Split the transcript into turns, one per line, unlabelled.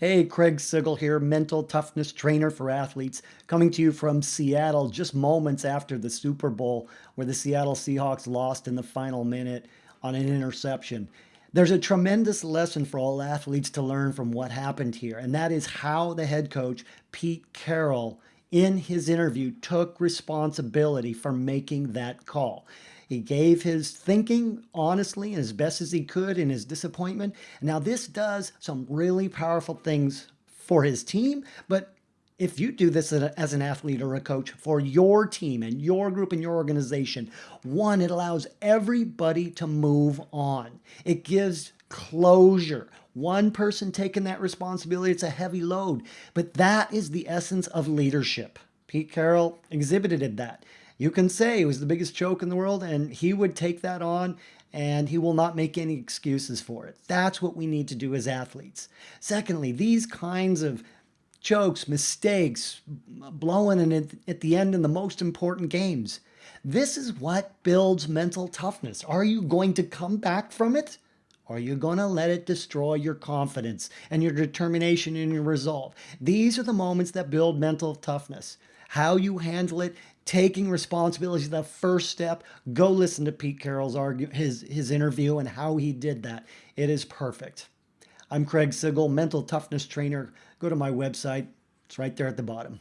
Hey, Craig Sigl here, mental toughness trainer for athletes, coming to you from Seattle just moments after the Super Bowl where the Seattle Seahawks lost in the final minute on an interception. There's a tremendous lesson for all athletes to learn from what happened here, and that is how the head coach, Pete Carroll, in his interview took responsibility for making that call. He gave his thinking honestly and as best as he could in his disappointment. Now, this does some really powerful things for his team, but if you do this as an athlete or a coach for your team and your group and your organization, one, it allows everybody to move on. It gives closure. One person taking that responsibility, it's a heavy load, but that is the essence of leadership. Pete Carroll exhibited that. You can say it was the biggest joke in the world, and he would take that on and he will not make any excuses for it. That's what we need to do as athletes. Secondly, these kinds of jokes, mistakes, blowing and at the end in the most important games. This is what builds mental toughness. Are you going to come back from it? Are you going to let it destroy your confidence and your determination and your resolve? These are the moments that build mental toughness. How you handle it taking responsibility is the first step. Go listen to Pete Carroll's argue, his, his interview and how he did that. It is perfect. I'm Craig Sigl, mental toughness trainer. Go to my website. It's right there at the bottom.